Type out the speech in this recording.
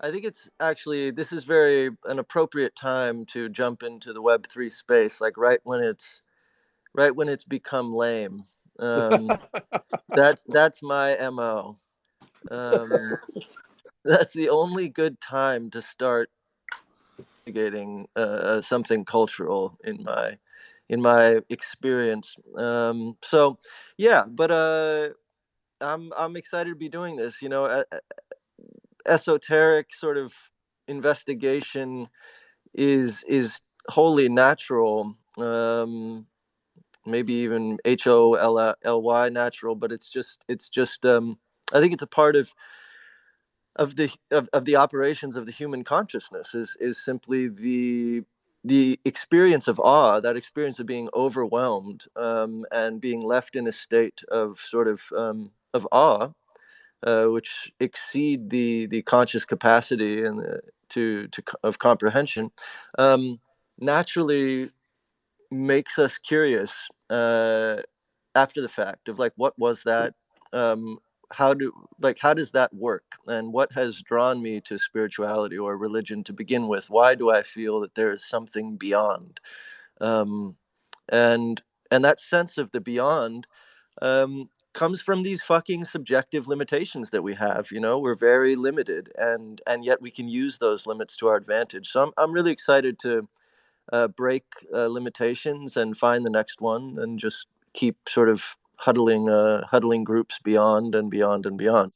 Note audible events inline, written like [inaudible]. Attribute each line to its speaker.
Speaker 1: I think it's actually this is very an appropriate time to jump into the Web3 space, like, right when it's right when it's become lame. Um, that [laughs] that's my MO. Um, [laughs] that's the only good time to start getting, uh uh, something cultural in my in my experience. Um, so, yeah, but, uh, I'm I'm excited to be doing this, you know, esoteric sort of investigation is is wholly natural, um, maybe even H-O-L-L-Y natural, but it's just it's just, um, I think it's a part of of the of of the operations of the human consciousness is is simply the the experience of awe, that experience of being overwhelmed, um, and being left in a state of sort of, um, of awe, uh, which exceed the the conscious capacity and, uh, to to of comprehension, um, naturally makes us curious, uh, after the fact of, like, what was that? Um, how do like, how does that work? And what has drawn me to spirituality or religion to begin with? Why do I feel that there is something beyond? Um, and and that sense of the beyond, um, comes from these fucking subjective limitations that we have, you know? We're very limited, and and yet we can use those limits to our advantage. So I'm I'm really excited to, uh, break, uh, limitations and find the next one and just keep sort of huddling, uh, huddling groups beyond and beyond and beyond.